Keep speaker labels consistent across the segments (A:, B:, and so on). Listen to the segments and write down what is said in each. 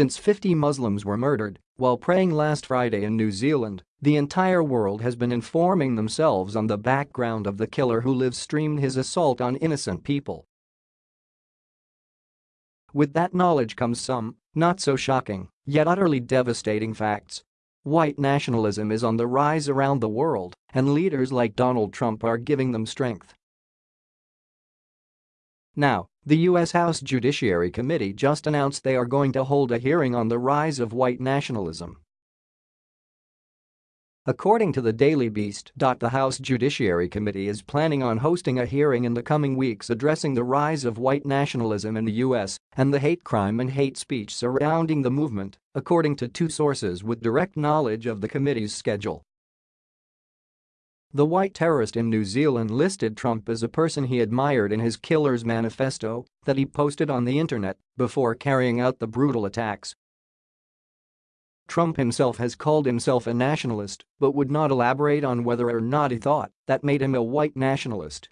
A: since 50 Muslims were murdered while praying last Friday in New Zealand, the entire world has been informing themselves on the background of the killer who live-streamed his assault on innocent people. With that knowledge comes some, not so shocking, yet utterly devastating facts. White nationalism is on the rise around the world, and leaders like Donald Trump are giving them strength. Now, the U.S. House Judiciary Committee just announced they are going to hold a hearing on the rise of white nationalism. According to the Daily Beast, the House Judiciary Committee is planning on hosting a hearing in the coming weeks addressing the rise of white nationalism in the U.S. and the hate crime and hate speech surrounding the movement, according to two sources with direct knowledge of the committee's schedule. The white terrorist in New Zealand listed Trump as a person he admired in his killer's manifesto that he posted on the internet before carrying out the brutal attacks. Trump himself has called himself a nationalist but would not elaborate on whether or not he thought that made him a white nationalist.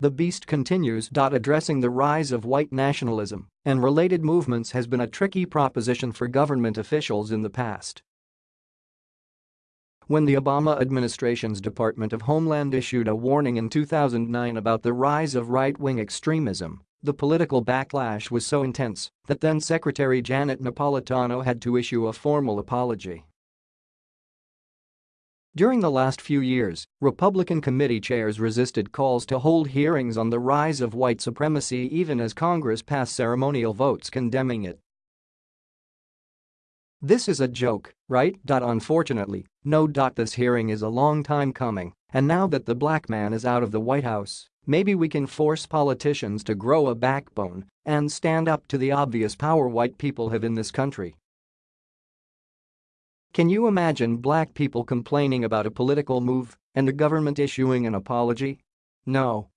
A: The beast continues. Addressing the rise of white nationalism and related movements has been a tricky proposition for government officials in the past. When the Obama administration's Department of Homeland issued a warning in 2009 about the rise of right-wing extremism, the political backlash was so intense that then-Secretary Janet Napolitano had to issue a formal apology. During the last few years, Republican committee chairs resisted calls to hold hearings on the rise of white supremacy even as Congress passed ceremonial votes condemning it. This is a joke, right? Unfortunately, no. This hearing is a long time coming, and now that the black man is out of the White House, maybe we can force politicians to grow a backbone and stand up to the obvious power white people have in this country. Can you imagine black people complaining about a political move and the government issuing an apology? No.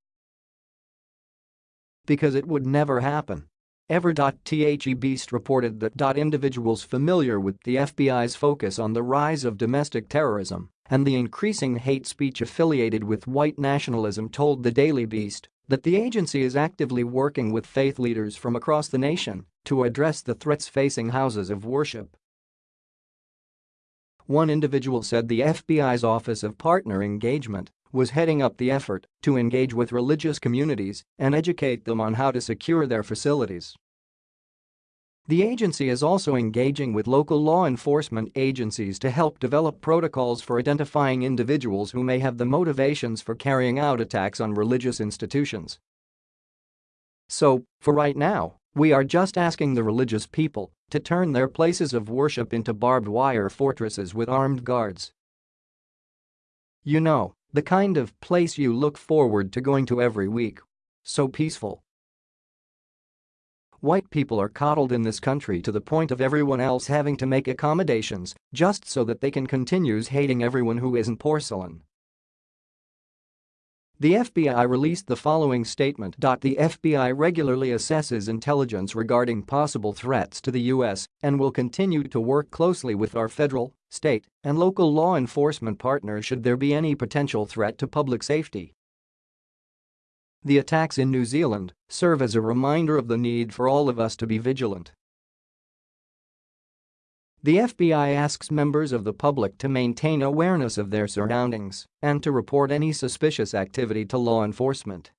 A: Because it would never happen. Ever.The Beast reported that individuals familiar with the FBI's focus on the rise of domestic terrorism and the increasing hate speech affiliated with white nationalism told the Daily Beast that the agency is actively working with faith leaders from across the nation to address the threats facing houses of worship. One individual said the FBI's Office of Partner Engagement was heading up the effort to engage with religious communities and educate them on how to secure their facilities. The agency is also engaging with local law enforcement agencies to help develop protocols for identifying individuals who may have the motivations for carrying out attacks on religious institutions. So, for right now, we are just asking the religious people to turn their places of worship into barbed wire fortresses with armed guards. You know, the kind of place you look forward to going to every week. So peaceful. White people are coddled in this country to the point of everyone else having to make accommodations just so that they can continue hating everyone who isn't porcelain. The FBI released the following statement. The FBI regularly assesses intelligence regarding possible threats to the U.S. and will continue to work closely with our federal, state, and local law enforcement partners should there be any potential threat to public safety. The attacks in New Zealand serve as a reminder of the need for all of us to be vigilant the FBI asks members of the public to maintain awareness of their surroundings and to report any suspicious activity to law enforcement.